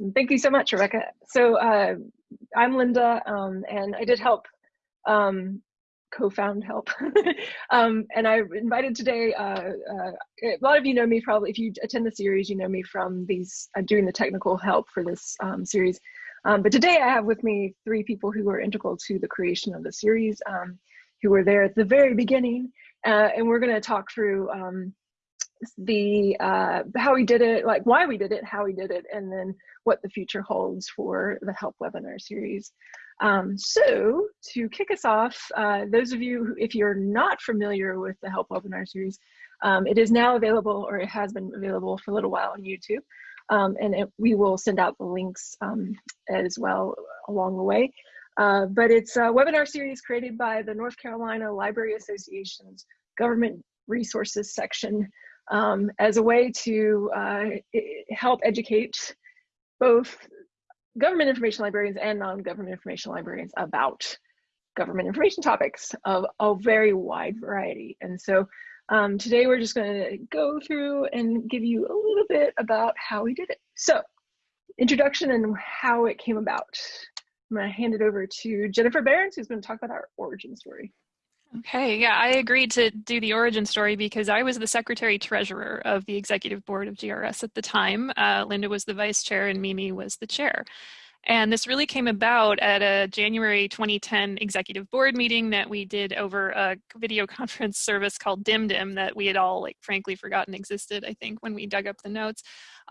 Awesome. Thank you so much, Rebecca. So uh, I'm Linda, um, and I did help um, co-found help. um, and I invited today, uh, uh, a lot of you know me probably, if you attend the series, you know me from these, uh, doing the technical help for this um, series. Um, but today I have with me three people who were integral to the creation of the series, um, who were there at the very beginning. Uh, and we're gonna talk through um, the uh, how we did it, like why we did it, how we did it, and then what the future holds for the help webinar series. Um, so to kick us off, uh, those of you, who, if you're not familiar with the help webinar series, um, it is now available or it has been available for a little while on YouTube. Um, and it, we will send out the links um, as well along the way. Uh, but it's a webinar series created by the North Carolina Library Association's Government Resources section um, as a way to uh, help educate both government information librarians and non-government information librarians about government information topics of a very wide variety. And so um, today we're just gonna go through and give you a little bit about how we did it. So introduction and how it came about. I'm gonna hand it over to Jennifer Behrens, who's gonna talk about our origin story. Okay, yeah, I agreed to do the origin story because I was the secretary treasurer of the executive board of GRS at the time. Uh, Linda was the vice chair and Mimi was the chair. And this really came about at a January 2010 executive board meeting that we did over a video conference service called DimDim that we had all like frankly forgotten existed, I think, when we dug up the notes.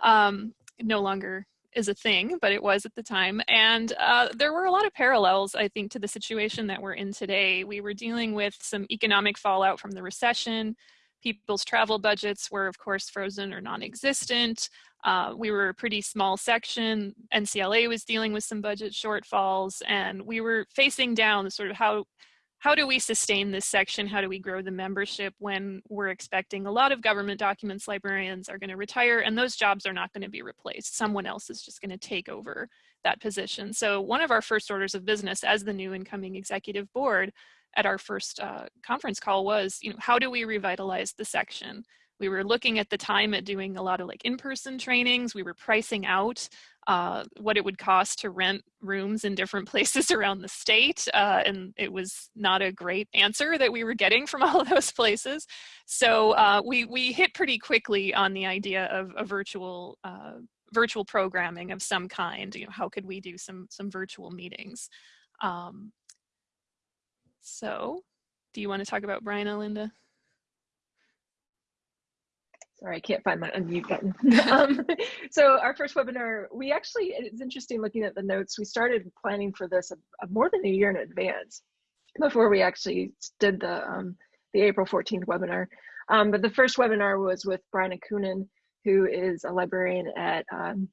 Um, no longer is a thing, but it was at the time. And uh, there were a lot of parallels, I think, to the situation that we're in today. We were dealing with some economic fallout from the recession. People's travel budgets were, of course, frozen or non-existent. Uh, we were a pretty small section. NCLA was dealing with some budget shortfalls, and we were facing down the sort of how how do we sustain this section? How do we grow the membership when we're expecting a lot of government documents librarians are going to retire and those jobs are not going to be replaced. Someone else is just going to take over that position. So one of our first orders of business as the new incoming executive board at our first uh, conference call was, you know, how do we revitalize the section? We were looking at the time at doing a lot of like in-person trainings. We were pricing out uh, what it would cost to rent rooms in different places around the state. Uh, and it was not a great answer that we were getting from all of those places. So uh, we, we hit pretty quickly on the idea of a virtual uh, virtual programming of some kind. You know, how could we do some, some virtual meetings? Um, so do you want to talk about Bryna Linda? Sorry, I can't find my unmute button. um, so our first webinar, we actually, it's interesting looking at the notes, we started planning for this a, a more than a year in advance before we actually did the, um, the April 14th webinar. Um, but the first webinar was with Bryna Coonin, who is a librarian at um,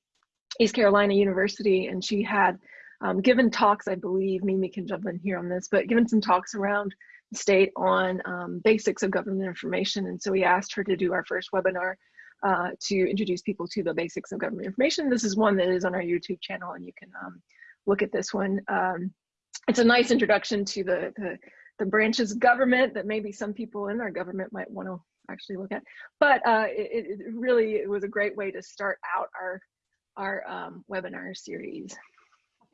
East Carolina University, and she had um, given talks, I believe, Mimi can jump in here on this, but given some talks around the state on um, basics of government information. And so we asked her to do our first webinar uh, to introduce people to the basics of government information. This is one that is on our YouTube channel and you can um, look at this one. Um, it's a nice introduction to the, the, the, branches of government that maybe some people in our government might want to actually look at. But uh, it, it, really it was a great way to start out our, our um, webinar series.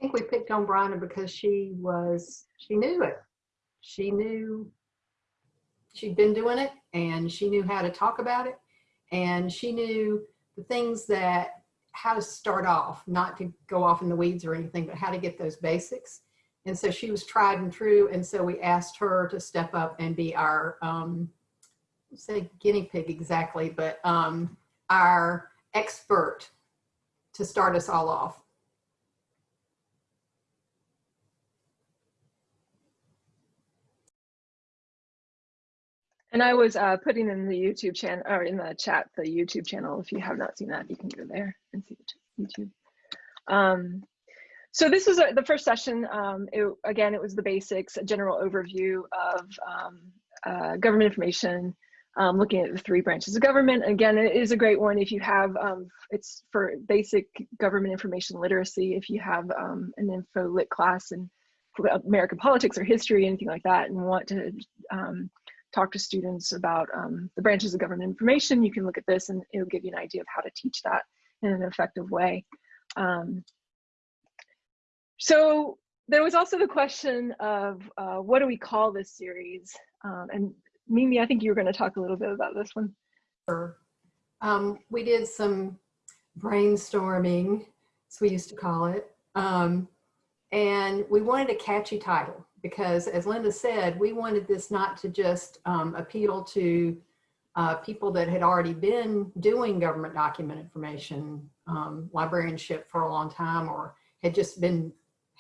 I think we picked on Bryna because she was, she knew it. She knew she'd been doing it and she knew how to talk about it. And she knew the things that how to start off not to go off in the weeds or anything but how to get those basics. And so she was tried and true. And so we asked her to step up and be our um say guinea pig exactly but um our expert to start us all off And I was uh, putting in the YouTube channel or in the chat the YouTube channel. If you have not seen that, you can go there and see the YouTube. Um, so this was a, the first session. Um, it, again, it was the basics, a general overview of um, uh, government information, um, looking at the three branches of government. Again, it is a great one if you have, um, it's for basic government information literacy, if you have um, an info lit class in American politics or history, anything like that, and want to talk to students about um, the branches of government information, you can look at this and it'll give you an idea of how to teach that in an effective way. Um, so there was also the question of uh, what do we call this series? Um, and Mimi, I think you were going to talk a little bit about this one. Sure. Um, we did some brainstorming, as we used to call it. Um, and we wanted a catchy title because as Linda said, we wanted this not to just um, appeal to uh, people that had already been doing government document information um, librarianship for a long time or had just been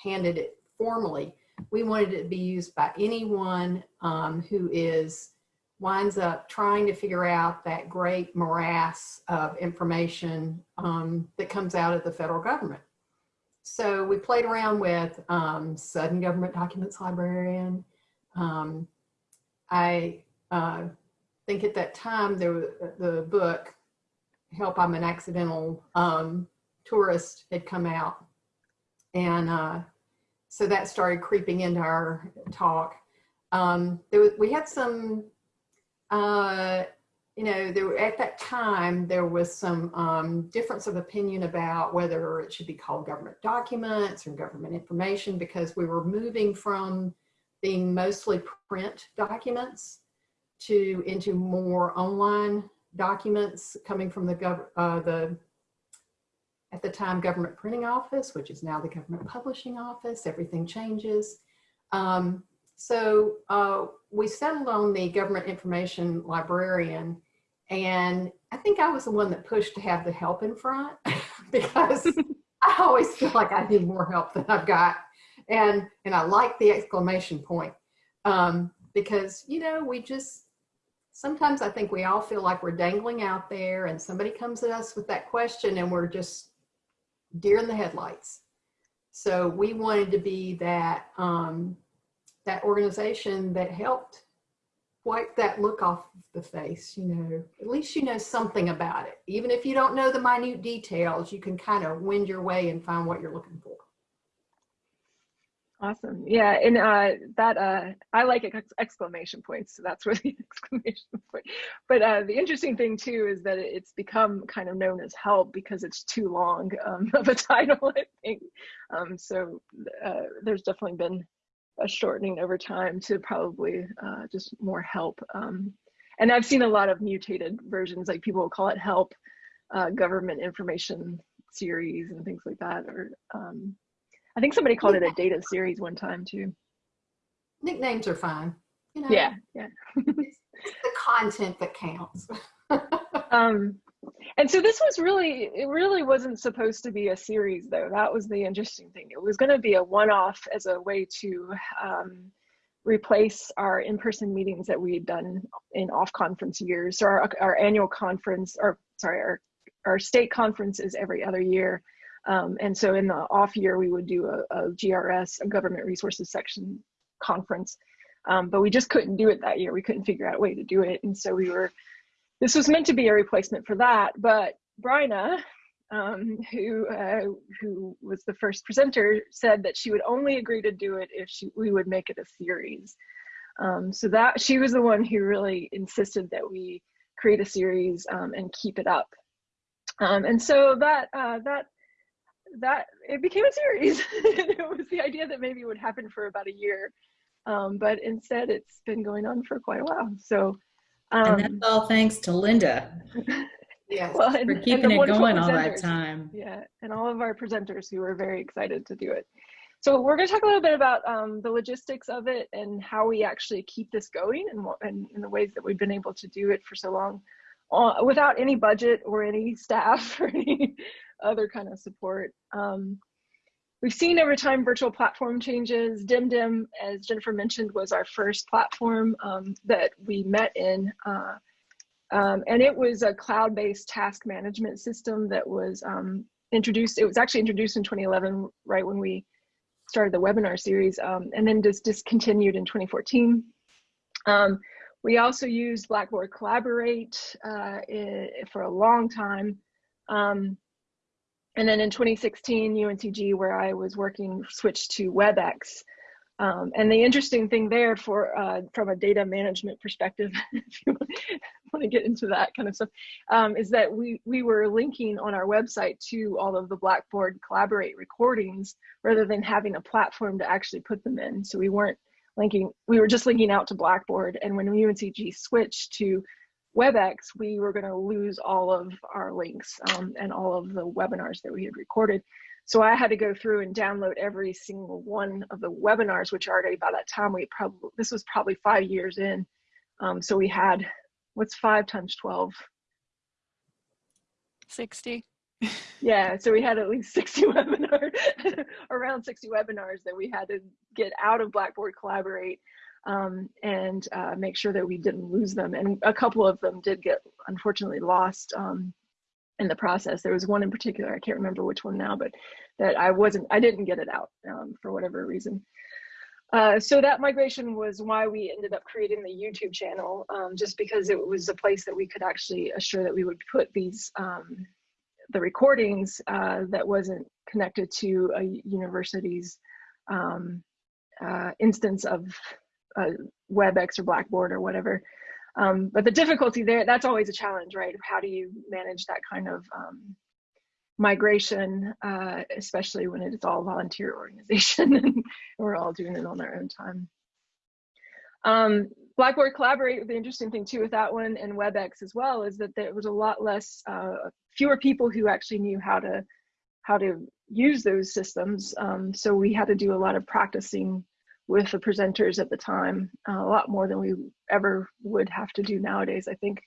handed it formally. We wanted it to be used by anyone um, who is winds up trying to figure out that great morass of information um, that comes out of the federal government. So we played around with um, Sudden Government Documents Librarian. Um, I uh, think at that time there the book Help I'm an Accidental um, Tourist had come out. And uh, so that started creeping into our talk. Um, there was, we had some, uh, you know, there were, at that time, there was some um, difference of opinion about whether it should be called government documents or government information because we were moving from being mostly print documents to into more online documents coming from the gov uh, the at the time government printing office, which is now the government publishing office. Everything changes. Um, so uh, we settled on the government information librarian, and I think I was the one that pushed to have the help in front because I always feel like I need more help than I've got, and and I like the exclamation point um, because you know we just sometimes I think we all feel like we're dangling out there and somebody comes at us with that question and we're just deer in the headlights. So we wanted to be that, um, that organization that helped wipe that look off the face, you know, at least you know something about it. Even if you don't know the minute details, you can kind of wend your way and find what you're looking for. Awesome. Yeah, and uh, that uh, I like ex exclamation points, so that's where the exclamation point. But uh, the interesting thing too is that it's become kind of known as help because it's too long um, of a title, I think. Um, so uh, there's definitely been a shortening over time to probably uh, just more help. Um, and I've seen a lot of mutated versions, like people will call it help, uh, government information series and things like that, or um, I think somebody called it a data series one time too. Nicknames are fine. You know, yeah, yeah. it's, the content that counts. um, and so this was really, it really wasn't supposed to be a series though. That was the interesting thing. It was going to be a one-off as a way to um, replace our in-person meetings that we had done in off-conference years. So our, our annual conference, or sorry, our, our state conference is every other year. Um, and so in the off year, we would do a, a GRS, a government resources section conference. Um, but we just couldn't do it that year. We couldn't figure out a way to do it. And so we were, this was meant to be a replacement for that. But Bryna, um, who, uh, who was the first presenter, said that she would only agree to do it if she, we would make it a series. Um, so that she was the one who really insisted that we create a series um, and keep it up. Um, and so that, uh, that that it became a series. it was the idea that maybe it would happen for about a year, um, but instead it's been going on for quite a while. So, um, and that's all thanks to Linda. yes, well, and, for keeping it going all that time. Yeah, and all of our presenters who were very excited to do it. So we're going to talk a little bit about um, the logistics of it and how we actually keep this going and, and, and the ways that we've been able to do it for so long uh, without any budget or any staff or any other kind of support. Um, we've seen over time virtual platform changes. DimDim, as Jennifer mentioned, was our first platform um, that we met in. Uh, um, and it was a cloud-based task management system that was um, introduced. It was actually introduced in 2011, right when we started the webinar series, um, and then just discontinued in 2014. Um, we also used Blackboard Collaborate uh, for a long time. Um, and then in 2016, UNCG, where I was working, switched to WebEx. Um, and the interesting thing there for uh, from a data management perspective, if you want to get into that kind of stuff, um, is that we, we were linking on our website to all of the Blackboard Collaborate recordings rather than having a platform to actually put them in. So we weren't linking, we were just linking out to Blackboard. And when UNCG switched to WebEx, we were going to lose all of our links um, and all of the webinars that we had recorded. So I had to go through and download every single one of the webinars, which already by that time we probably, this was probably five years in. Um, so we had, what's five times 12? 60. yeah, so we had at least 60 webinars, around 60 webinars that we had to get out of Blackboard Collaborate um, and uh, make sure that we didn't lose them. And a couple of them did get unfortunately lost um, in the process. There was one in particular, I can't remember which one now, but that I wasn't, I didn't get it out um, for whatever reason. Uh, so that migration was why we ended up creating the YouTube channel, um, just because it was a place that we could actually assure that we would put these, um, the recordings uh, that wasn't connected to a university's um, uh, instance of WebEx or Blackboard or whatever. Um, but the difficulty there, that's always a challenge, right? How do you manage that kind of um, migration, uh, especially when it's all volunteer organization and we're all doing it on our own time. Um, Blackboard Collaborate, the interesting thing too with that one and WebEx as well is that there was a lot less, uh, fewer people who actually knew how to how to use those systems. Um, so we had to do a lot of practicing with the presenters at the time, uh, a lot more than we ever would have to do nowadays, I think,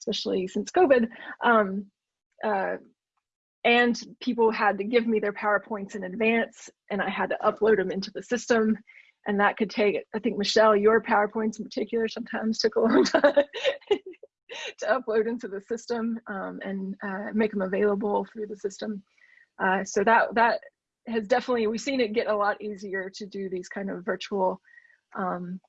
especially since COVID. Um, uh, and people had to give me their PowerPoints in advance and I had to upload them into the system. And that could take, I think, Michelle, your PowerPoints in particular sometimes took a long time to upload into the system um, and uh, make them available through the system. Uh, so that, that has definitely, we've seen it get a lot easier to do these kind of virtual um,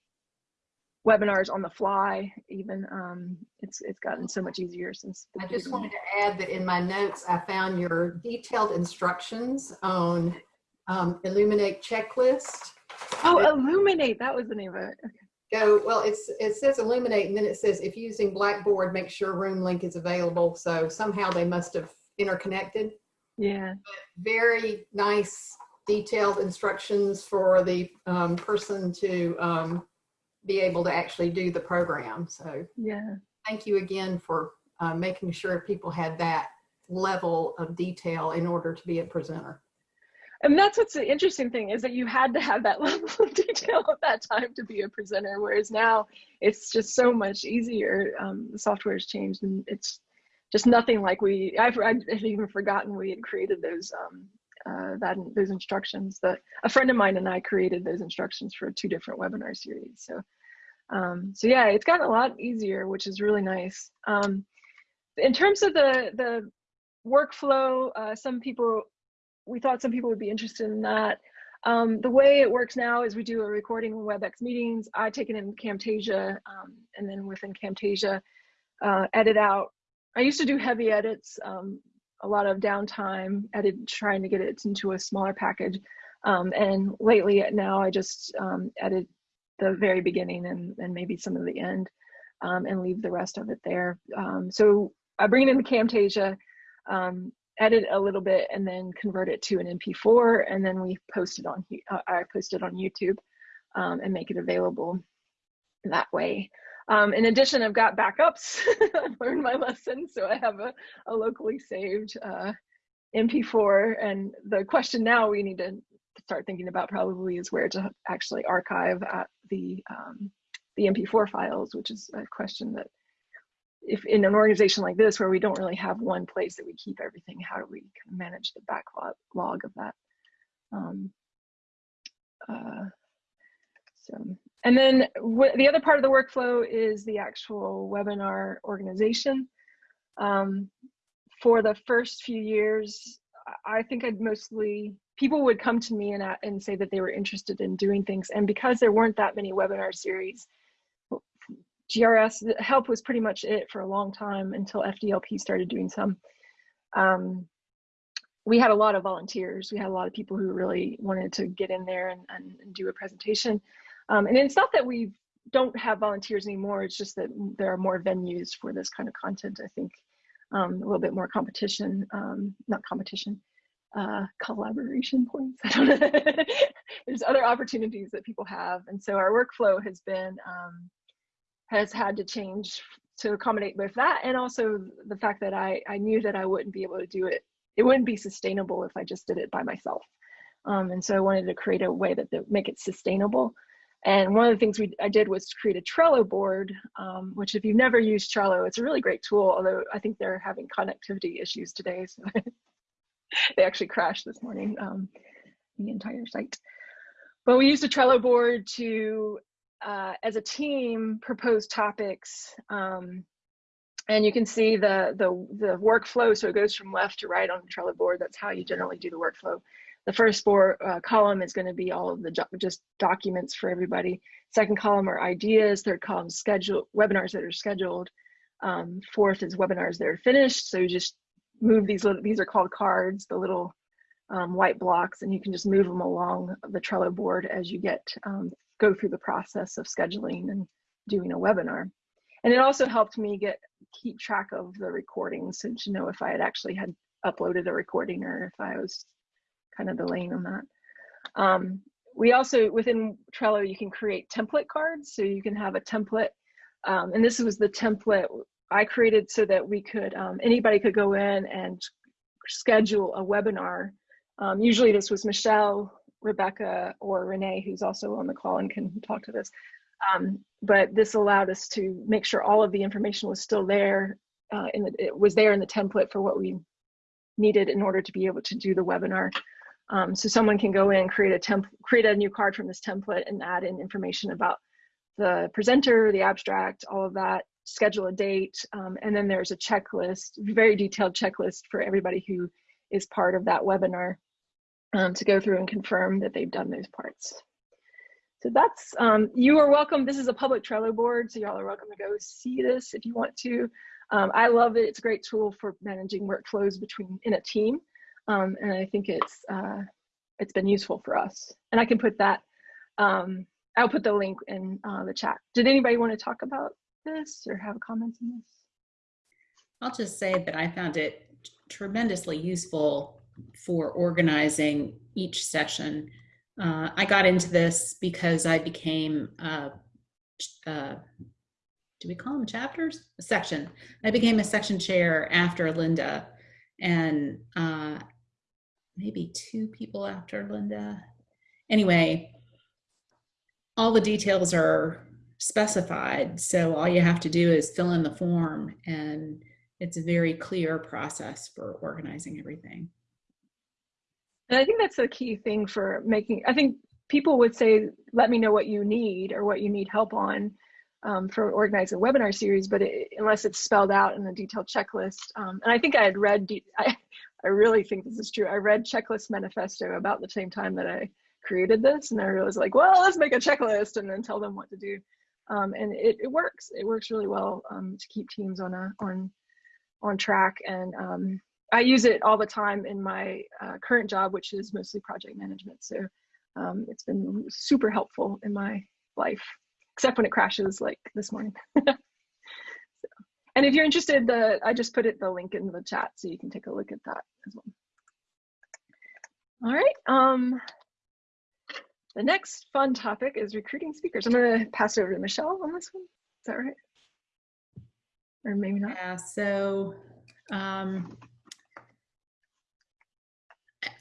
webinars on the fly even um, it's it's gotten so much easier since i just wanted to add that in my notes i found your detailed instructions on um, Elluminate checklist. Oh that, Elluminate that was the name of it. Okay. go well it's it says Elluminate and then it says if using blackboard make sure room link is available. So somehow they must have interconnected yeah but very nice detailed instructions for the um, person to um, be able to actually do the program. So yeah, thank you again for uh, making sure people had that level of detail in order to be a presenter. And that's what's the interesting thing is that you had to have that level of detail at that time to be a presenter, whereas now it's just so much easier. Um, the software has changed and it's just nothing like we, I've, I've even forgotten we had created those um, uh, that those instructions that a friend of mine and I created those instructions for two different webinar series. So um, so yeah, it's gotten a lot easier, which is really nice. Um, in terms of the, the workflow, uh, some people, we thought some people would be interested in that. Um, the way it works now is we do a recording of WebEx meetings. I take it in Camtasia, um, and then within Camtasia, uh, edit out. I used to do heavy edits, um, a lot of downtime, edit trying to get it into a smaller package. Um, and lately now I just um, edit the very beginning and, and maybe some of the end um, and leave the rest of it there. Um, so I bring it into Camtasia, um, edit a little bit and then convert it to an MP4 and then we post it on, uh, I post it on YouTube and make it available that way. Um, in addition, I've got backups. I've learned my lesson, so I have a, a locally saved uh, MP4. And the question now we need to start thinking about probably is where to actually archive the um, the MP4 files, which is a question that if in an organization like this where we don't really have one place that we keep everything, how do we kind of manage the backlog log of that? Um, uh, so, and then the other part of the workflow is the actual webinar organization. Um, for the first few years, I think I'd mostly people would come to me and, and say that they were interested in doing things. And because there weren't that many webinar series, GRS help was pretty much it for a long time until FDLP started doing some. Um, we had a lot of volunteers. We had a lot of people who really wanted to get in there and, and, and do a presentation. Um, and it's not that we've don't have volunteers anymore. It's just that there are more venues for this kind of content. I think um, a little bit more competition, um, not competition, uh, collaboration points. There's other opportunities that people have, and so our workflow has been um, has had to change to accommodate both that and also the fact that I I knew that I wouldn't be able to do it. It wouldn't be sustainable if I just did it by myself. Um, and so I wanted to create a way that, that make it sustainable. And one of the things we I did was to create a Trello board, um, which if you've never used Trello, it's a really great tool, although I think they're having connectivity issues today. So they actually crashed this morning, um, the entire site. But we used a Trello board to, uh, as a team, propose topics. Um, and you can see the, the, the workflow. So it goes from left to right on the Trello board. That's how you generally do the workflow. The first four uh, column is going to be all of the just documents for everybody. Second column are ideas. Third column schedule webinars that are scheduled. Um, fourth is webinars that are finished. So you just move these little, these are called cards, the little um, white blocks, and you can just move them along the Trello board as you get, um, go through the process of scheduling and doing a webinar. And it also helped me get, keep track of the recordings so to know if I had actually had uploaded a recording or if I was kind of delaying on that. Um, we also, within Trello, you can create template cards. So you can have a template, um, and this was the template I created so that we could, um, anybody could go in and schedule a webinar. Um, usually this was Michelle, Rebecca, or Renee, who's also on the call and can talk to this. Um, but this allowed us to make sure all of the information was still there. Uh, in it was there in the template for what we needed in order to be able to do the webinar. Um, so someone can go in, create a temp, create a new card from this template and add in information about the presenter, the abstract, all of that, schedule a date, um, and then there's a checklist, very detailed checklist for everybody who is part of that webinar um, to go through and confirm that they've done those parts. So that's, um, you are welcome. This is a public Trello board, so y'all are welcome to go see this if you want to. Um, I love it. It's a great tool for managing workflows between in a team. Um, and I think it's, uh, it's been useful for us. And I can put that, um, I'll put the link in uh, the chat. Did anybody want to talk about this or have comments on this? I'll just say that I found it tremendously useful for organizing each session. Uh, I got into this because I became, uh, uh, do we call them chapters? A section. I became a section chair after Linda and uh, maybe two people after Linda. Anyway, all the details are specified. So all you have to do is fill in the form and it's a very clear process for organizing everything. And I think that's the key thing for making, I think people would say, let me know what you need or what you need help on um, for organizing a webinar series, but it, unless it's spelled out in a detailed checklist. Um, and I think I had read, I, I really think this is true. I read Checklist Manifesto about the same time that I created this and I was like, well, let's make a checklist and then tell them what to do. Um, and it, it works. It works really well um, to keep teams on a on on track. And um, I use it all the time in my uh, current job, which is mostly project management. So um, it's been super helpful in my life, except when it crashes like this morning. and if you're interested, the I just put it the link in the chat so you can take a look at that as well. All right. Um, the next fun topic is recruiting speakers. I'm going to pass it over to Michelle on this one. Is that right? Or maybe not. Yeah, so um,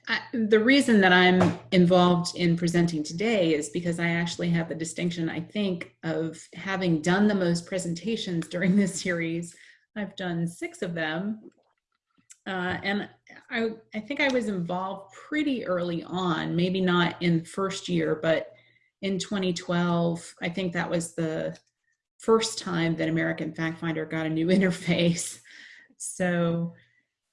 I, the reason that I'm involved in presenting today is because I actually have the distinction, I think, of having done the most presentations during this series. I've done six of them. Uh, and I, I think I was involved pretty early on, maybe not in first year, but in 2012, I think that was the first time that American Fact Finder got a new interface. So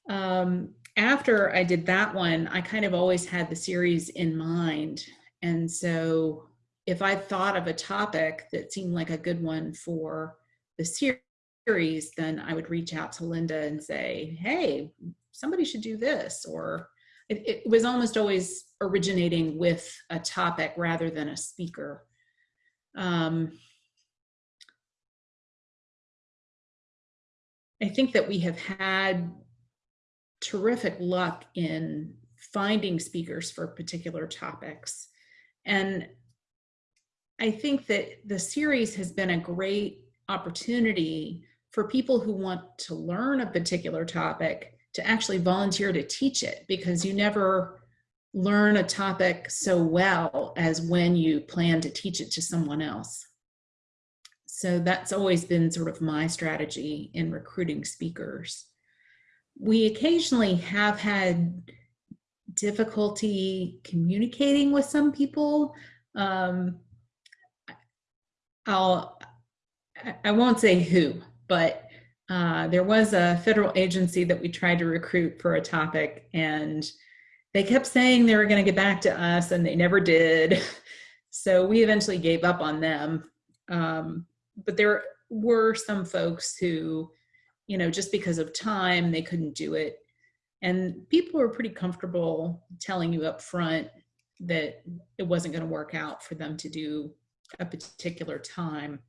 um, after I did that one, I kind of always had the series in mind. And so if I thought of a topic that seemed like a good one for the series, then I would reach out to Linda and say, hey, somebody should do this. Or it, it was almost always originating with a topic rather than a speaker. Um, I think that we have had terrific luck in finding speakers for particular topics. And I think that the series has been a great opportunity for people who want to learn a particular topic to actually volunteer to teach it because you never learn a topic so well as when you plan to teach it to someone else. So that's always been sort of my strategy in recruiting speakers. We occasionally have had difficulty communicating with some people. Um, I'll, I won't say who, but uh, there was a federal agency that we tried to recruit for a topic and they kept saying they were going to get back to us and they never did. So we eventually gave up on them. Um, but there were some folks who, you know, just because of time, they couldn't do it. And people were pretty comfortable telling you up front that it wasn't going to work out for them to do a particular time.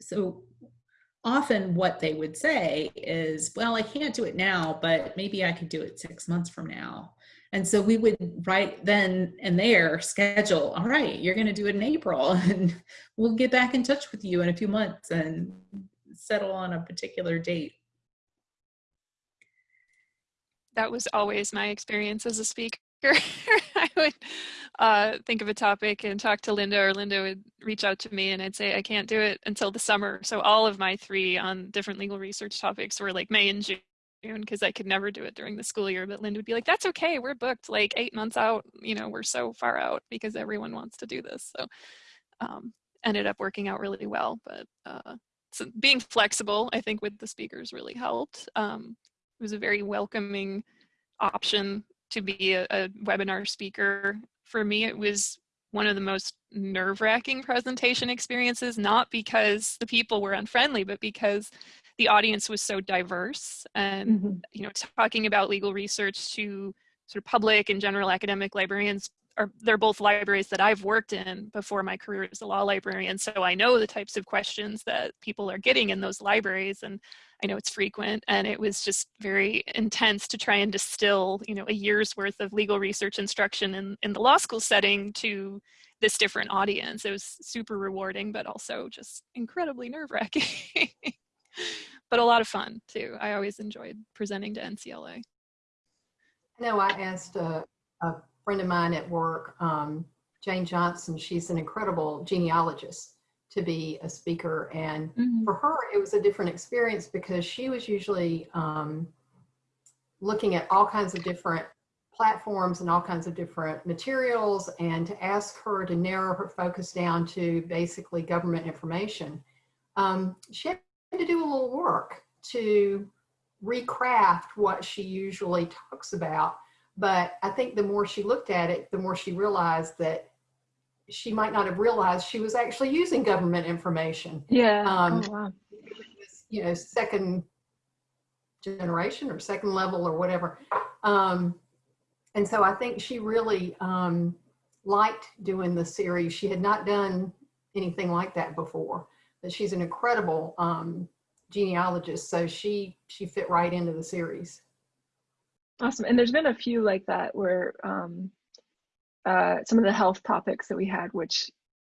So often what they would say is, well, I can't do it now, but maybe I could do it six months from now. And so we would right then and there schedule, all right, you're going to do it in April and we'll get back in touch with you in a few months and settle on a particular date. That was always my experience as a speaker. I would uh, think of a topic and talk to Linda, or Linda would reach out to me and I'd say, I can't do it until the summer. So all of my three on different legal research topics were like May and June because I could never do it during the school year. But Linda would be like, that's okay. We're booked like eight months out. You know, we're so far out because everyone wants to do this. So um, ended up working out really well. But uh, so being flexible, I think with the speakers really helped. Um, it was a very welcoming option to be a, a webinar speaker. For me, it was one of the most nerve-wracking presentation experiences, not because the people were unfriendly, but because the audience was so diverse and mm -hmm. you know talking about legal research to sort of public and general academic librarians are they're both libraries that I've worked in before my career as a law librarian so I know the types of questions that people are getting in those libraries and I know it's frequent and it was just very intense to try and distill you know a year's worth of legal research instruction in, in the law school setting to this different audience it was super rewarding but also just incredibly nerve-wracking but a lot of fun too. I always enjoyed presenting to NCLA. I know I asked a friend of mine at work, um, Jane Johnson, she's an incredible genealogist to be a speaker. And mm -hmm. for her, it was a different experience because she was usually um, looking at all kinds of different platforms and all kinds of different materials and to ask her to narrow her focus down to basically government information. Um, she had to do a little work to recraft what she usually talks about. But I think the more she looked at it, the more she realized that she might not have realized she was actually using government information. Yeah. Um, oh, wow. You know, second generation or second level or whatever. Um, and so I think she really um, liked doing the series. She had not done anything like that before but she's an incredible um, genealogist. So she she fit right into the series. Awesome. And there's been a few like that where um, uh, some of the health topics that we had, which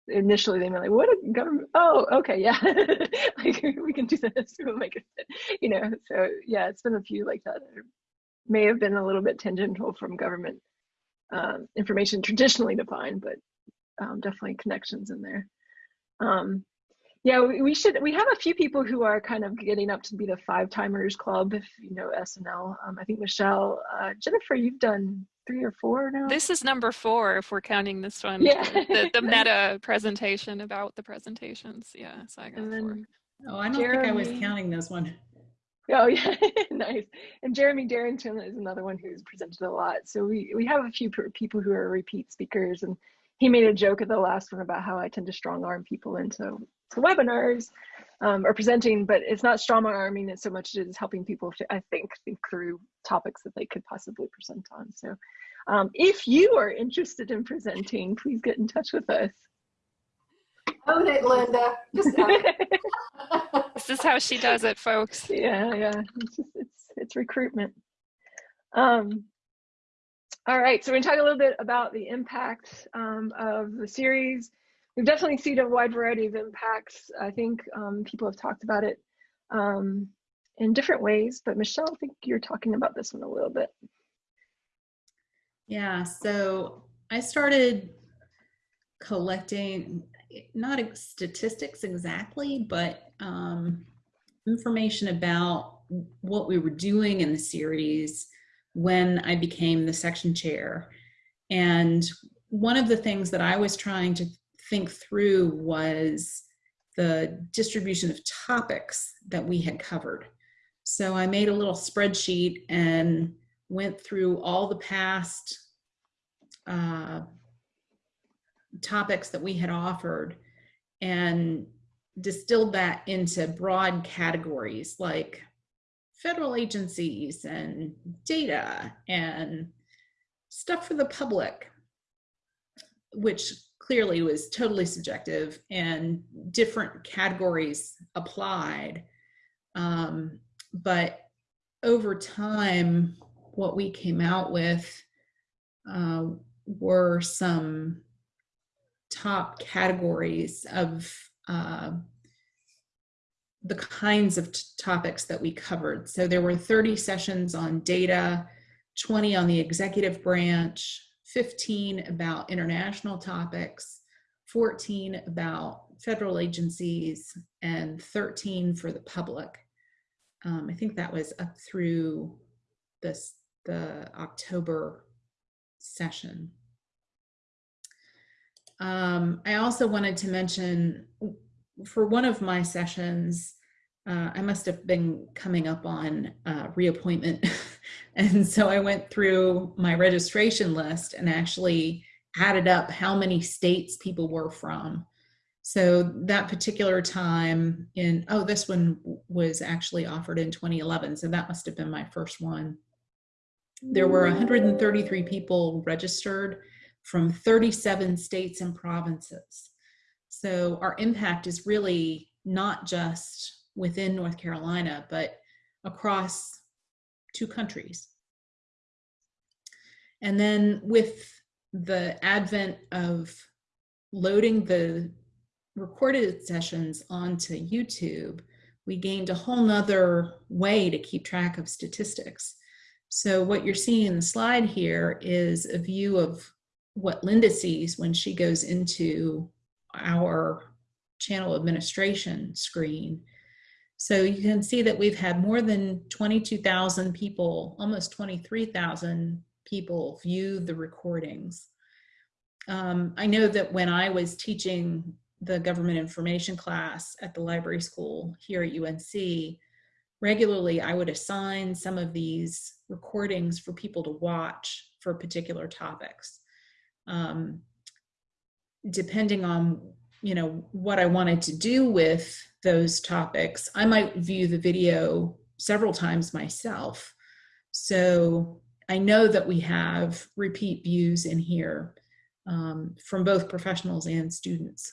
initially they were like, what a government, oh, okay, yeah, like we can do this, we'll make it fit, you know, so yeah, it's been a few like that. may have been a little bit tangential from government um, information traditionally defined, but um, definitely connections in there. Um, yeah, we should. We have a few people who are kind of getting up to be the five timers club. If you know SNL, um, I think Michelle, uh, Jennifer, you've done three or four now. This is number four if we're counting this one. Yeah, the, the meta presentation about the presentations. Yeah, so I got and four. Oh, I don't Jeremy, think I was counting this one. Oh yeah, nice. And Jeremy Darrington is another one who's presented a lot. So we we have a few people who are repeat speakers and he made a joke at the last one about how I tend to strong arm people into to webinars um, or presenting, but it's not strong arming it so much as helping people, I think, think through topics that they could possibly present on. So um, if you are interested in presenting, please get in touch with us. Own it, Linda. Just it. This is how she does it, folks. yeah, yeah. It's, just, it's, it's recruitment. Um, all right, so we're gonna talk a little bit about the impact um, of the series. We've definitely seen a wide variety of impacts. I think um, people have talked about it um, in different ways, but Michelle, I think you're talking about this one a little bit. Yeah, so I started collecting, not statistics exactly, but um, information about what we were doing in the series when I became the section chair. And one of the things that I was trying to think through was the distribution of topics that we had covered. So I made a little spreadsheet and went through all the past uh, topics that we had offered and distilled that into broad categories like federal agencies and data and stuff for the public, which clearly was totally subjective and different categories applied. Um, but over time, what we came out with uh, were some top categories of uh, the kinds of topics that we covered. So there were 30 sessions on data, 20 on the executive branch, 15 about international topics, 14 about federal agencies, and 13 for the public. Um, I think that was up through this the October session. Um, I also wanted to mention for one of my sessions, uh, I must have been coming up on uh, reappointment. and so I went through my registration list and actually added up how many states people were from. So that particular time in, oh, this one was actually offered in 2011. So that must have been my first one. There were 133 people registered from 37 states and provinces. So our impact is really not just within North Carolina, but across two countries. And then with the advent of loading the recorded sessions onto YouTube, we gained a whole nother way to keep track of statistics. So what you're seeing in the slide here is a view of what Linda sees when she goes into our channel administration screen. So you can see that we've had more than 22,000 people, almost 23,000 people view the recordings. Um, I know that when I was teaching the government information class at the library school here at UNC, regularly I would assign some of these recordings for people to watch for particular topics. Um, depending on you know what I wanted to do with those topics, I might view the video several times myself. So I know that we have repeat views in here um, from both professionals and students.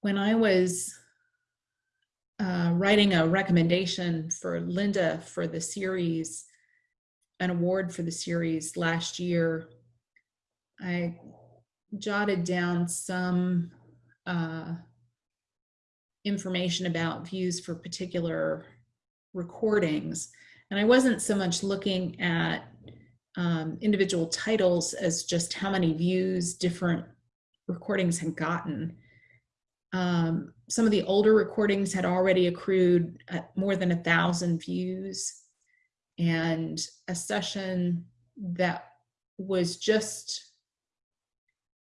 When I was uh, writing a recommendation for Linda for the series, an award for the series last year, I jotted down some uh, information about views for particular recordings. And I wasn't so much looking at um, individual titles as just how many views different recordings had gotten. Um, some of the older recordings had already accrued more than a thousand views and a session that was just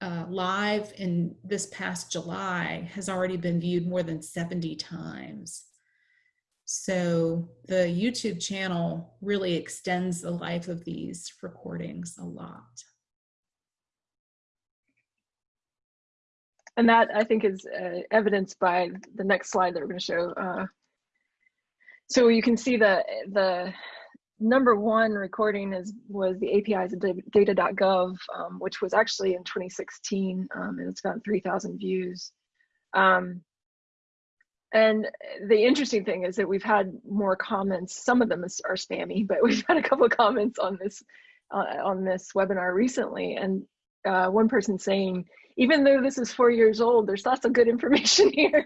uh, live in this past July has already been viewed more than 70 times. So the YouTube channel really extends the life of these recordings a lot. And that I think is uh, evidenced by the next slide that we're going to show. Uh, so you can see the the number one recording is was the APIs of data.gov, um, which was actually in 2016, um, and it's got 3,000 views. Um, and the interesting thing is that we've had more comments. Some of them are spammy, but we've had a couple of comments on this uh, on this webinar recently, and uh, one person saying, even though this is four years old, there's lots of good information here.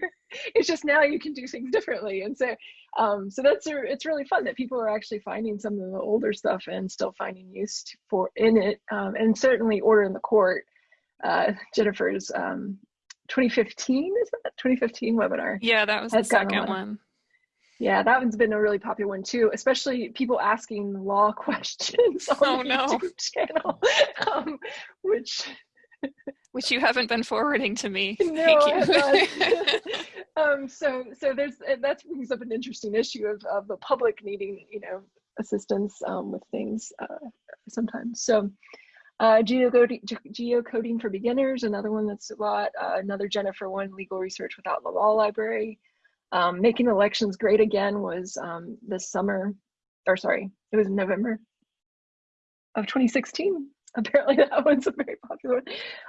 it's just now you can do things differently. And so, um, so that's, a, it's really fun that people are actually finding some of the older stuff and still finding use for in it. Um, and certainly Order in the Court, uh, Jennifer's um, 2015, is that 2015 webinar? Yeah, that was the second one. Yeah, that one's been a really popular one too, especially people asking law questions on oh, the no. YouTube channel, um, which which you haven't been forwarding to me. No, Thank you. um, so, so there's that brings up an interesting issue of, of the public needing, you know, assistance um, with things uh, sometimes. So, uh, geocoding, geocoding for beginners, another one that's a lot. Uh, another Jennifer one, legal research without the law library. Um, making elections great again was um, this summer, or sorry, it was November of 2016 apparently that one's a very popular one.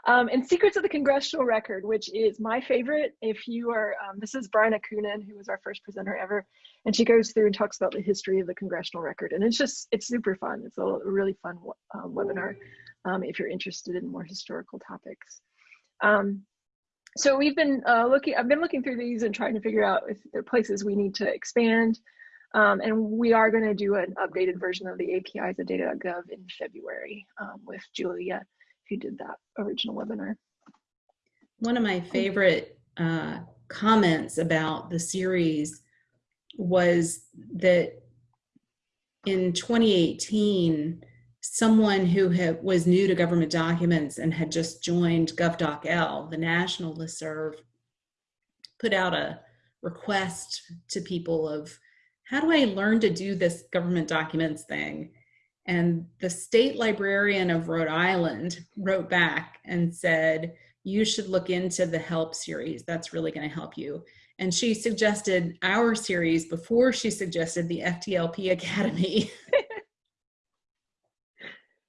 Um, and Secrets of the Congressional Record, which is my favorite. If you are, um, this is Bryna Coonin, who was our first presenter ever, and she goes through and talks about the history of the Congressional Record. And it's just, it's super fun. It's a really fun um, webinar if you're interested in more historical topics. Um, so we've been uh, looking, I've been looking through these and trying to figure out if there are places we need to expand. Um, and we are going to do an updated version of the APIs of data.gov in February um, with Julia, who did that original webinar. One of my favorite uh, comments about the series was that in 2018, someone who had, was new to government documents and had just joined GovDocL, the national listserv, put out a request to people of how do I learn to do this government documents thing? And the state librarian of Rhode Island wrote back and said, you should look into the help series. That's really going to help you. And she suggested our series before she suggested the FDLP Academy.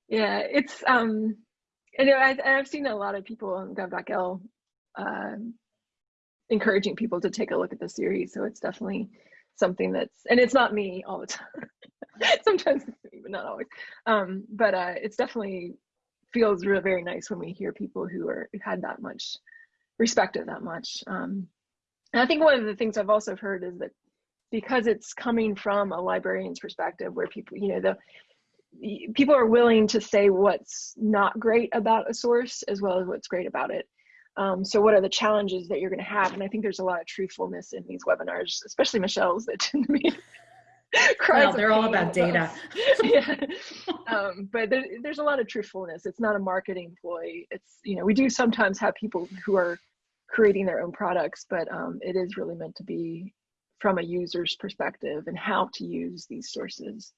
yeah, it's, um, you know, I, I've seen a lot of people on gov.l uh, encouraging people to take a look at the series. So it's definitely something that's and it's not me all the time. Sometimes it's me but not always. Um, but uh, it's definitely feels real very nice when we hear people who are had that much respect it that much um, and i think one of the things i've also heard is that because it's coming from a librarian's perspective where people you know the people are willing to say what's not great about a source as well as what's great about it um, so what are the challenges that you're going to have? And I think there's a lot of truthfulness in these webinars, especially Michelle's that tend to be well, they're all about data. yeah. Um, but there, there's a lot of truthfulness. It's not a marketing ploy. It's, you know, we do sometimes have people who are creating their own products, but um, it is really meant to be from a user's perspective and how to use these sources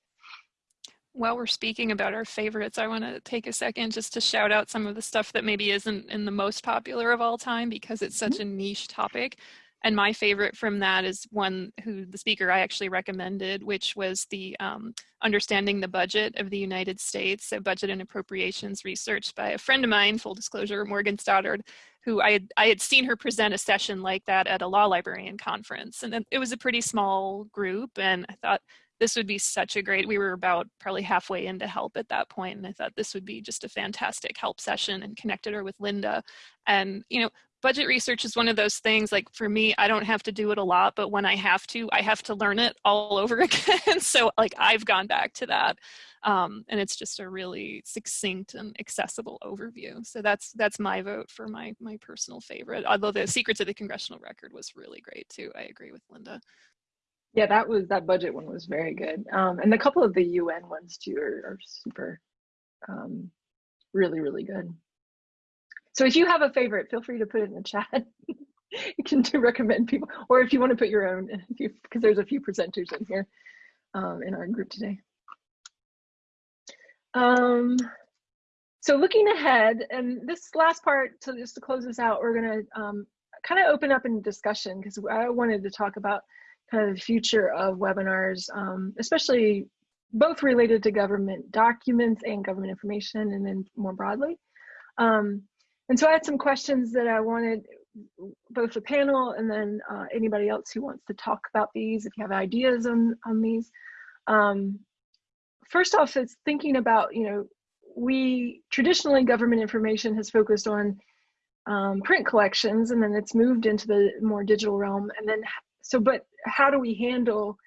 while we're speaking about our favorites, I want to take a second just to shout out some of the stuff that maybe isn't in the most popular of all time because it's such mm-hmm. a niche topic. And my favorite from that is one who the speaker I actually recommended, which was the um, Understanding the Budget of the United States, so budget and appropriations research by a friend of mine, full disclosure, Morgan Stoddard, who I had, I had seen her present a session like that at a law librarian conference. And it was a pretty small group. And I thought this would be such a great, we were about probably halfway into help at that point, and I thought this would be just a fantastic help session and connected her with Linda. And, you know, budget research is one of those things like for me i don't have to do it a lot but when i have to i have to learn it all over again. So like i've gone back to that um, and it's just a really succinct and accessible overview. So that's that's my vote for my my personal favorite. Although the secrets of the congressional record was really great too i agree with linda yeah, that was that budget one was very good. Um, and a couple of the UN ones too are, are super, um, really, really good. So if you have a favorite, feel free to put it in the chat. you can do recommend people, or if you want to put your own, because there's a few presenters in here um, in our group today. Um, so looking ahead, and this last part, so just to close this out, we're going to um, kind of open up in discussion because I wanted to talk about kind of the future of webinars, um, especially both related to government documents and government information, and then more broadly. Um, and so I had some questions that I wanted both the panel and then uh, anybody else who wants to talk about these, if you have ideas on, on these. Um, first off, it's thinking about, you know, we traditionally government information has focused on um, print collections and then it's moved into the more digital realm. And then, so, but how do we handle,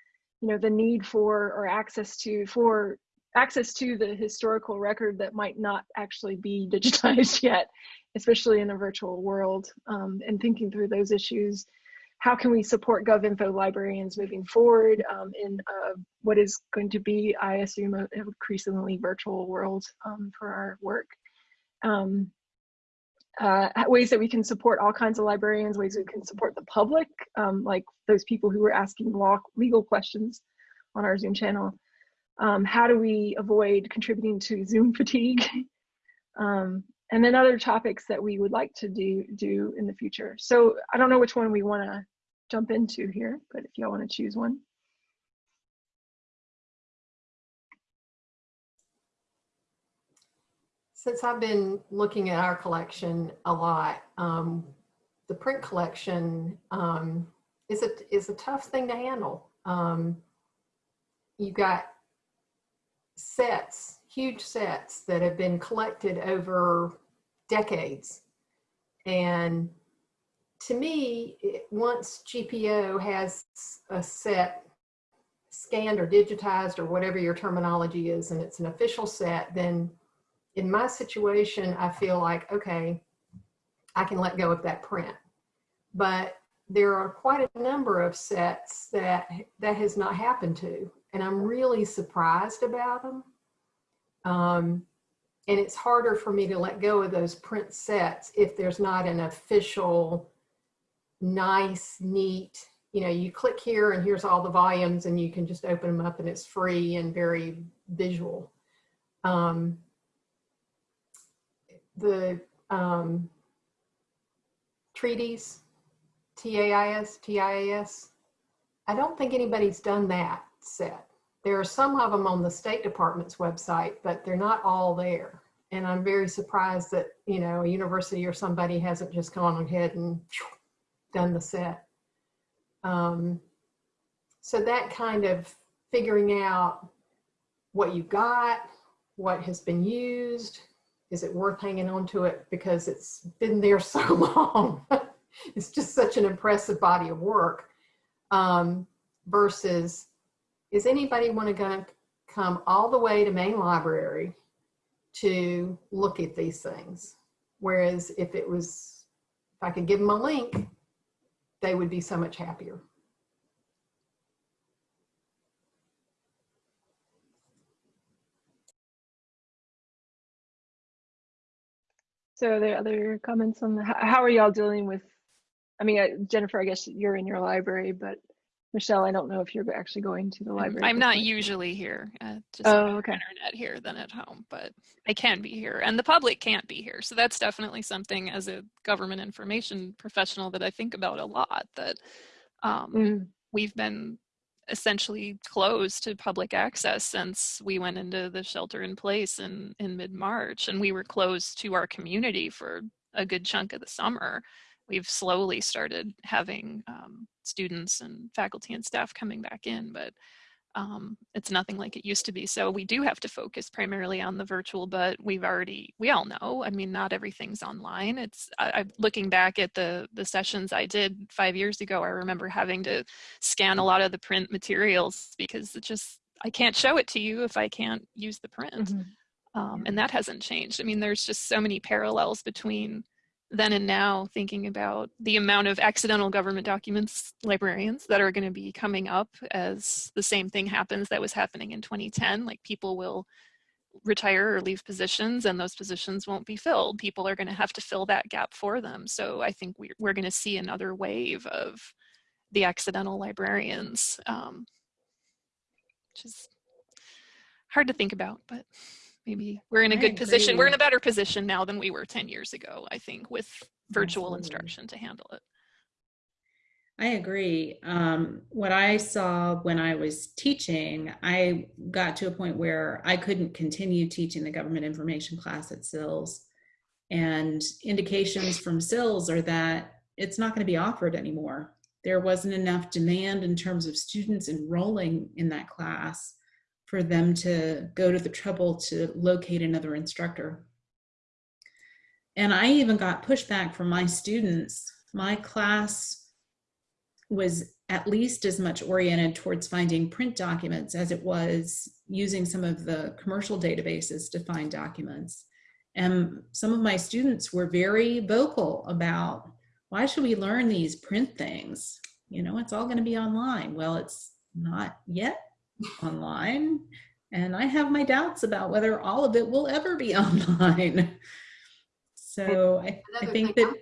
you know, the need for or access to, for access to the historical record that might not actually be digitized yet especially in a virtual world, um, and thinking through those issues. How can we support GovInfo librarians moving forward um, in uh, what is going to be, I assume, an increasingly virtual world um, for our work? Um, uh, ways that we can support all kinds of librarians, ways we can support the public, um, like those people who were asking law, legal questions on our Zoom channel. Um, how do we avoid contributing to Zoom fatigue? Um, and then other topics that we would like to do do in the future. So I don't know which one we want to jump into here, but if y'all want to choose one. Since I've been looking at our collection a lot, um, the print collection um, is a is a tough thing to handle. Um, you got sets huge sets that have been collected over decades. And to me, it, once GPO has a set scanned or digitized or whatever your terminology is, and it's an official set, then in my situation, I feel like, okay, I can let go of that print. But there are quite a number of sets that that has not happened to, and I'm really surprised about them. Um, and it's harder for me to let go of those print sets if there's not an official, nice, neat, you know, you click here and here's all the volumes and you can just open them up and it's free and very visual. Um, the um, treaties, TAIS, TIAS, I don't think anybody's done that set. There are some of them on the State Department's website, but they're not all there. And I'm very surprised that, you know, a university or somebody hasn't just gone ahead and done the set. Um, so that kind of figuring out what you got, what has been used, is it worth hanging on to it because it's been there so long? it's just such an impressive body of work um, versus is anybody want to gonna come all the way to main library to look at these things? Whereas if it was, if I could give them a link, they would be so much happier. So are there other comments on the, how are y'all dealing with, I mean, Jennifer, I guess you're in your library, but Michelle, I don't know if you're actually going to the library. I'm not point. usually here. Uh, just oh, okay. internet here than at home, but I can be here, and the public can't be here. So that's definitely something as a government information professional that I think about a lot. That um, mm. we've been essentially closed to public access since we went into the shelter in place in in mid March, and we were closed to our community for a good chunk of the summer. We've slowly started having um, students and faculty and staff coming back in, but um, it's nothing like it used to be. So we do have to focus primarily on the virtual, but we've already, we all know, I mean, not everything's online. It's, I, I, looking back at the, the sessions I did five years ago, I remember having to scan a lot of the print materials because it just, I can't show it to you if I can't use the print. Mm -hmm. um, and that hasn't changed. I mean, there's just so many parallels between then and now thinking about the amount of accidental government documents librarians that are going to be coming up as the same thing happens that was happening in 2010 like people will retire or leave positions and those positions won't be filled. People are going to have to fill that gap for them. So i think we're, we're going to see another wave of the accidental librarians um, which is hard to think about but maybe we're in a good position. We're in a better position now than we were 10 years ago, I think, with virtual Absolutely. instruction to handle it. I agree. Um, what I saw when I was teaching, I got to a point where I couldn't continue teaching the government information class at SILS. And indications from SILS are that it's not going to be offered anymore. There wasn't enough demand in terms of students enrolling in that class for them to go to the trouble to locate another instructor. And I even got pushback from my students. My class was at least as much oriented towards finding print documents as it was using some of the commercial databases to find documents. And some of my students were very vocal about why should we learn these print things? You know, it's all going to be online. Well, it's not yet online. And I have my doubts about whether all of it will ever be online. So I, I think that. I'm,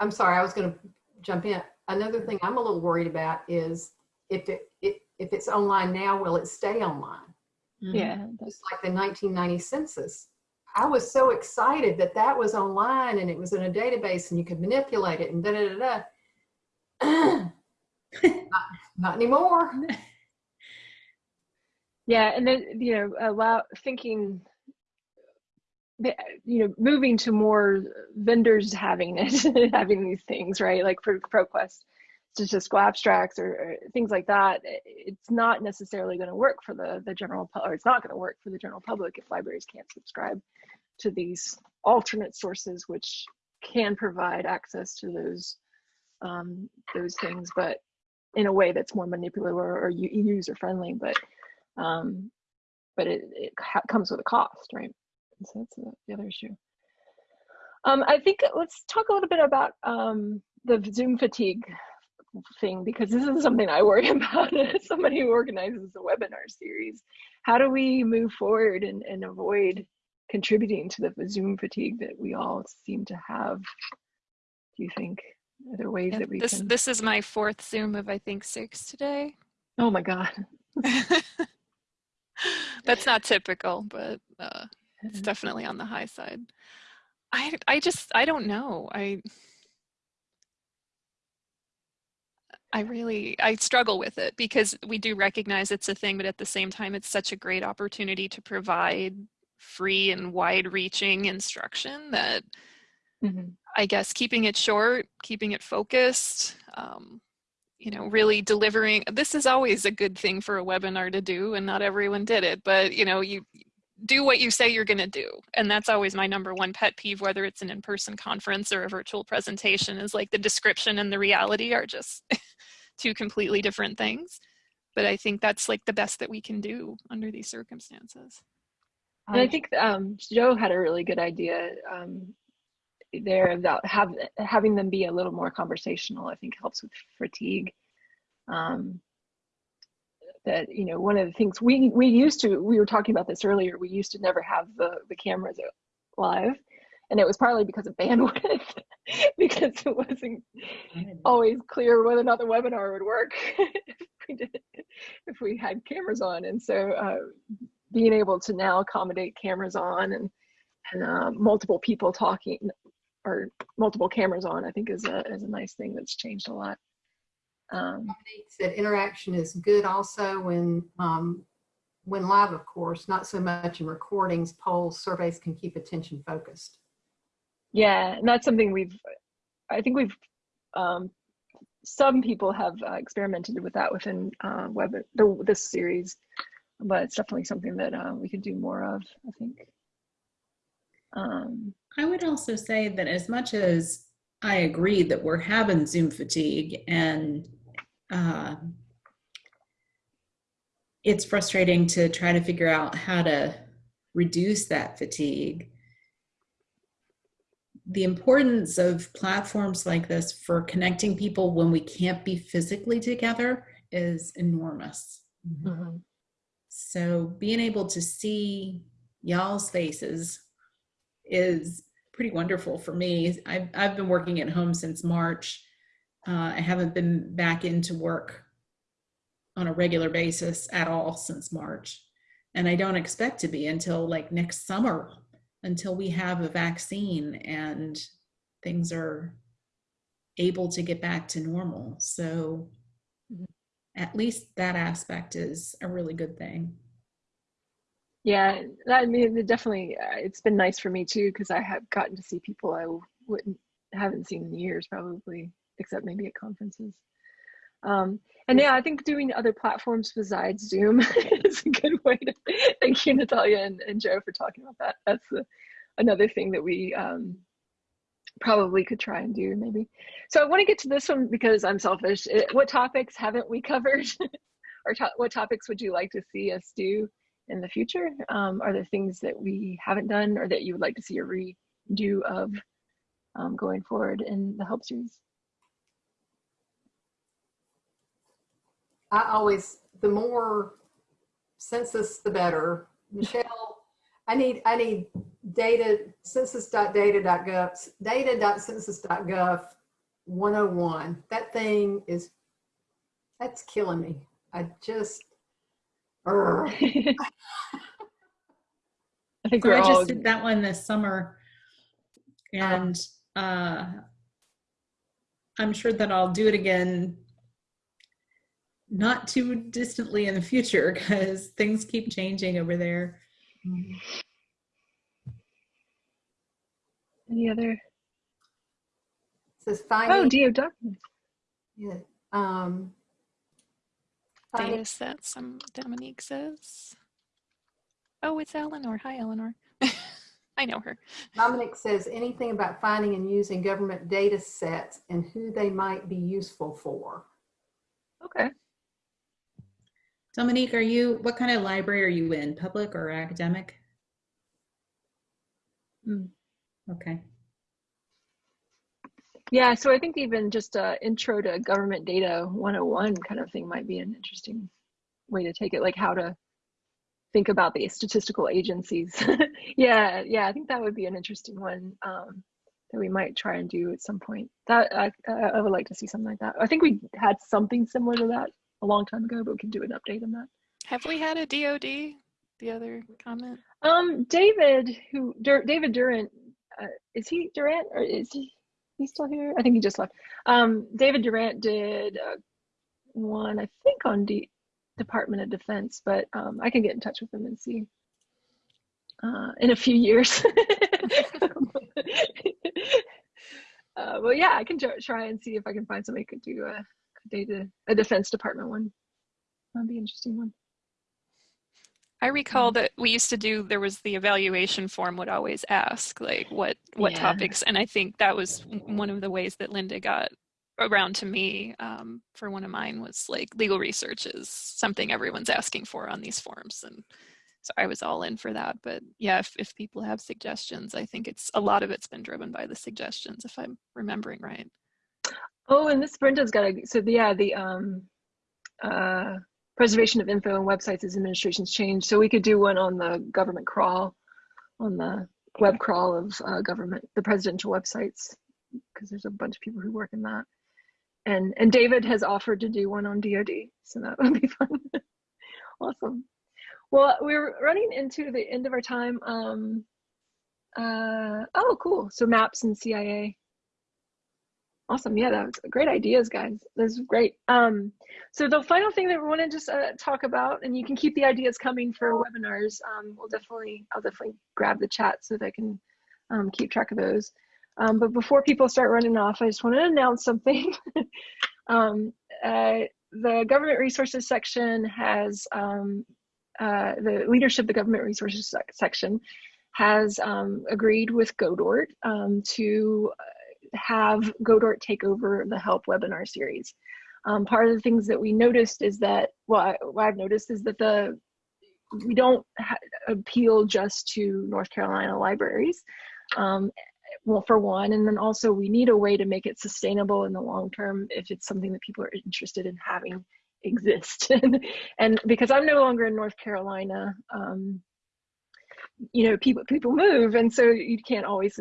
I'm sorry, I was going to jump in another thing I'm a little worried about is if it, it if it's online now, will it stay online? Mm-hmm. Yeah. Just like the 1990 census. I was so excited that that was online and it was in a database and you could manipulate it and da da da da. not, not anymore. Yeah, and then you know, allow thinking you know moving to more vendors having it having these things right? Like for proquest statistical abstracts or, or things like that it's not necessarily going to work for the the general or it's not going to work for the general public if libraries can't subscribe to these alternate sources which can provide access to those um, those things but in a way that's more manipulative or, or user friendly but um, but it, it comes with a cost right so that's the other issue. Um, I think let's talk a little bit about um, the Zoom fatigue thing because this is something I worry about as somebody who organizes a webinar series. How do we move forward and, and avoid contributing to the Zoom fatigue that we all seem to have? Do you think? Are there ways yeah, that we this, can? This is my fourth Zoom of I think six today. Oh my God. That's not typical, but uh, it's definitely on the high side. I I just I don't know. I I really I struggle with it because we do recognize it's a thing, but at the same time it's such a great opportunity to provide free and wide-reaching instruction that mm-hmm. I guess keeping it short, keeping it focused, um, you know, really delivering. This is always a good thing for a webinar to do, and not everyone did it, but you know, you do what you say you're going to do and that's always my number one pet peeve whether it's an in-person conference or a virtual presentation is like the description and the reality are just two completely different things but i think that's like the best that we can do under these circumstances and i think um, joe had a really good idea um, there about have, having them be a little more conversational i think helps with fatigue. Um, that you know one of the things we we used to we were talking about this earlier we used to never have the the cameras live. And it was partly because of bandwidth because it wasn't always clear whether or not the webinar would work if we did if we had cameras on. And so uh, being able to now accommodate cameras on and and uh, multiple people talking or multiple cameras on i think is a, is a nice thing that's changed a lot um, said interaction is good also when um, when live, of course, not so much in recordings, polls, surveys can keep attention focused. Yeah, and that's something we've, I think we've, um, some people have uh, experimented with that within uh, web the, this series, but it's definitely something that uh, we could do more of, I think. Um, I would also say that as much as I agree that we're having Zoom fatigue and uh, it's frustrating to try to figure out how to reduce that fatigue. The importance of platforms like this for connecting people when we can't be physically together is enormous. Mm-hmm. So being able to see y'all's faces is pretty wonderful for me. I've, I've been working at home since March uh, I haven't been back into work on a regular basis at all since March. And I don't expect to be until like next summer, until we have a vaccine and things are able to get back to normal. So Mhm. at least that aspect is a really good thing. Yeah, I mean, it definitely, uh, it's been nice for me too, because I have gotten to see people I wouldn't, haven't seen in years probably, except maybe at conferences. Um, and yeah, I think doing other platforms besides Zoom is a good way to, thank you Natalia and, and Joe for talking about that. That's the, another thing that we um, probably could try and do maybe. So I want to get to this one because I'm selfish. It, what topics haven't we covered? or to what topics would you like to see us do? In the future? Um, are there things that we haven't done or that you would like to see a redo of um, going forward in the help series? I always, the more census, the better. Michelle, I need, I need data, census.data.gov, data.census.gov 101. That thing is, that's killing me. I just, I think So we're I all, just did that one this summer and uh, I'm sure that I'll do it again not too distantly in the future because things keep changing over there. any other? says Oh, finding, DO documents. yeah, um, finding Data sets, some Dominique says. Oh, it's Eleanor. Hi, Eleanor. I know her. Dominic says anything about finding and using government data sets and who they might be useful for. Okay. Dominique, are you, what kind of library are you in? Public or academic? Hmm. Okay. Yeah, so I think even just a intro to government data 101 kind of thing might be an interesting way to take it, like how to think about the statistical agencies. yeah, yeah, I think that would be an interesting one um, that we might try and do at some point. That I, I would like to see something like that. I think we had something similar to that a long time ago, but we can do an update on that. Have we had a DOD? The other comment? Um, David, who Dur David Durant, uh, is he Durant or is he? He's still here. I think he just left. Um, David Durant did uh, one, I think, on D Department of Defense, but um, I can get in touch with him and see uh, in a few years. uh, well, yeah, I can try and see if I can find somebody who could do a, a data, a Defense Department one. That'd be an interesting one. I recall that we used to do, there was the evaluation form would always ask like what, what Yeah. topics. And I think that was one of the ways that Linda got around to me um, for one of mine was like legal research is something everyone's asking for on these forms. And so I was all in for that. But yeah, if, if people have suggestions, I think it's a lot of it's been driven by the suggestions, if I'm remembering right. Oh, and this Brenda's got a so the, yeah the um uh preservation of info and websites as administrations change. So we could do one on the government crawl, on the web crawl of uh, government, the presidential websites, because there's a bunch of people who work in that. And and David has offered to do one on DoD, so that would be fun. awesome. Well, we're running into the end of our time. Um, uh, oh, cool. So maps and CIA. Awesome. Yeah, that was great ideas, guys. That's great. Um, so the final thing that we want to just uh, talk about, and you can keep the ideas coming for webinars. Um, we'll definitely, I'll definitely grab the chat so that I can um, keep track of those. Um, but before people start running off, I just want to announce something. um, uh, the government resources section has um, uh, the leadership the government resources sec section has agreed with Godort to have Godort take over the help webinar series. Um, part of the things that we noticed is that, well, what I've noticed is that the we don't appeal just to North Carolina libraries. Um, well, for one, and then also we need a way to make it sustainable in the long term if it's something that people are interested in having exist. and because I'm no longer in North Carolina, um, you know, people people move, and so you can't always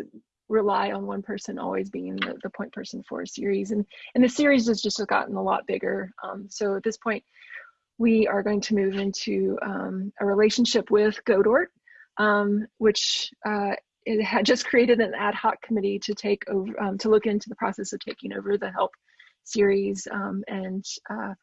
rely on one person always being the, the point person for a series. And and the series has just gotten a lot bigger. Um, so at this point, we are going to move into um, a relationship with Godort, um, which uh, it had just created an ad hoc committee to take over, um, to look into the process of taking over the help series. Um, and uh,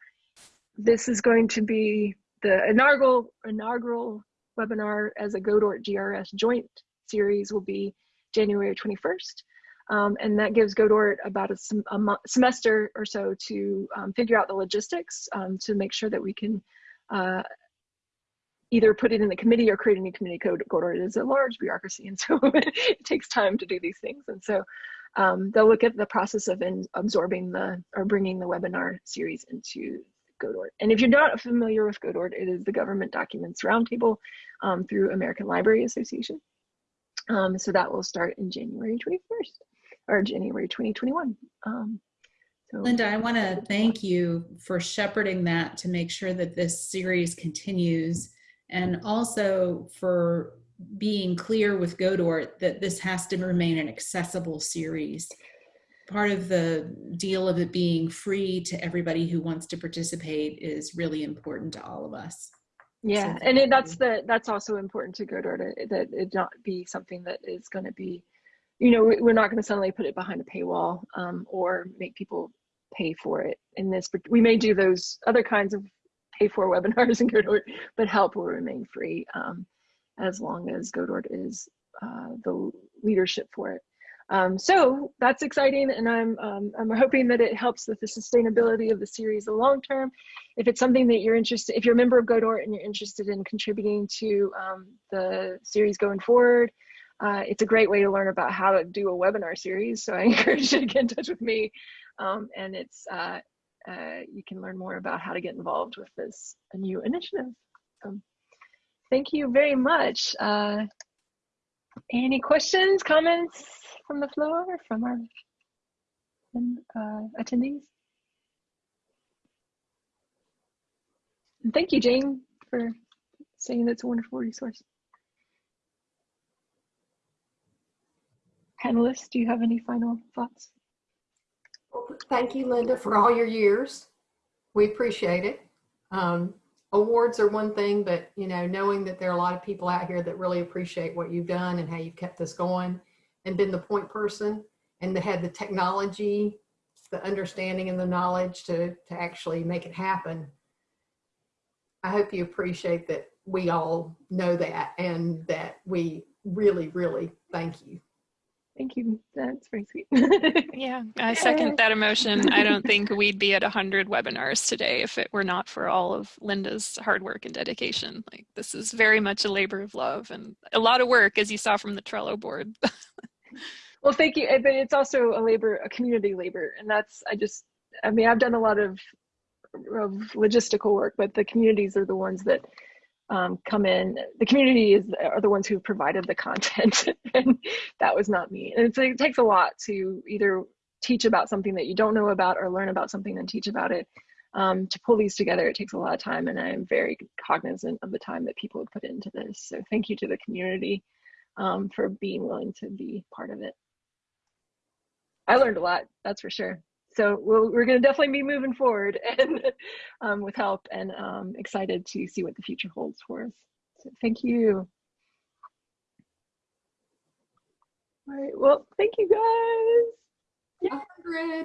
this is going to be the inaugural, inaugural webinar as a Godort GRS joint series will be January 21st. Um, and that gives Godort about a, sem a semester or so to um, figure out the logistics um, to make sure that we can uh, either put it in the committee or create a new committee code. Godort is a large bureaucracy, and so it takes time to do these things. And so um, they'll look at the process of in, absorbing the or bringing the webinar series into Godort. And if you're not familiar with Godort, it is the Government Documents Roundtable um, through American Library Association. Um, so that will start in January 21st or January 2021. Um, so Linda, I want to thank you for shepherding that to make sure that this series continues and also for being clear with Godort that this has to remain an accessible series. Part of the deal of it being free to everybody who wants to participate is really important to all of us. Yeah, and it, that's the that's also important to Godort that it not be something that is going to be, you know, we're not going to suddenly put it behind a paywall um, or make people pay for it. In this, but we may do those other kinds of pay for webinars in Godort, but help will remain free um, as long as Godort is uh, the leadership for it. Um, so that's exciting, and I'm um, I'm hoping that it helps with the sustainability of the series the long term. If it's something that you're interested, if you're a member of Godort and you're interested in contributing to um, the series going forward, uh, it's a great way to learn about how to do a webinar series. So I encourage you to get in touch with me, um, and it's uh, uh, you can learn more about how to get involved with this new initiative. Um, thank you very much. Uh, any questions, comments from the floor, from our uh, attendees? And thank you, Jane, for saying that's a wonderful resource. Panelists, do you have any final thoughts? thank you, Linda, for all your years. We appreciate it. Um, awards are one thing, but you know, knowing that there are a lot of people out here that really appreciate what you've done and how you've kept this going and been the point person and had the technology, the understanding and the knowledge to, to actually make it happen. I hope you appreciate that we all know that and that we really, really thank you. Thank you. That's very sweet. yeah, I second that emotion. I don't think we'd be at 100 webinars today if it were not for all of Linda's hard work and dedication. Like this is very much a labor of love and a lot of work as you saw from the Trello board. well, thank you. But it's also a labor, a community labor. And that's, I just, I mean, I've done a lot of, of logistical work, but the communities are the ones that um, come in. The community is are the ones who provided the content, and that was not me. And it takes a lot to either teach about something that you don't know about or learn about something and teach about it. Um, to pull these together, it takes a lot of time, and I'm very cognizant of the time that people have put into this. So thank you to the community um, for being willing to be part of it. I learned a lot, that's for sure so we we are going to definitely be moving forward and um, with help and um, excited to see what the future holds for us. So thank you. All right, well, thank you guys. Yeah.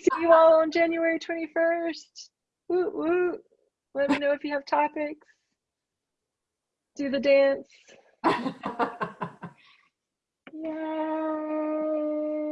See you all on January 21st. Woo, woo. Let me know if you have topics. Do the dance. Yay.